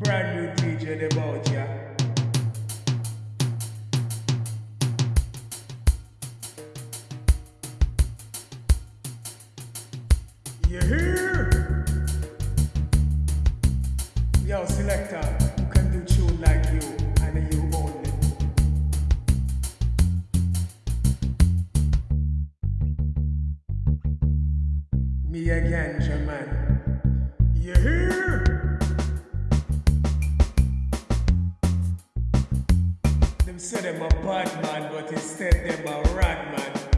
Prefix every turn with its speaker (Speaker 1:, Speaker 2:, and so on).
Speaker 1: Brand new DJ about ya. You hear? Yo, selector, who can do tune like you and you only? Me again, German. You hear? Say them a bad man, but instead them a rat man.